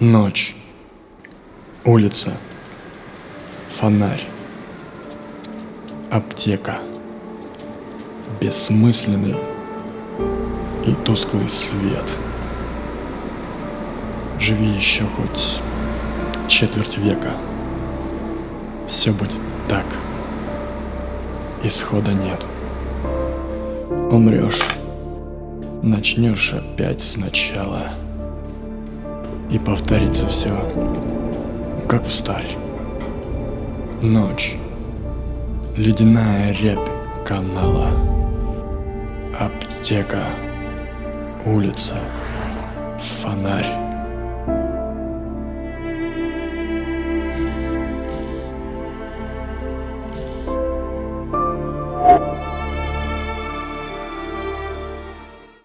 Ночь. Улица. Фонарь. Аптека. Бессмысленный и тусклый свет. Живи еще хоть четверть века. Все будет так. Исхода нет. Умрешь. Начнешь опять сначала и повторится все, как в старь. Ночь, ледяная рябь канала, аптека, улица, фонарь.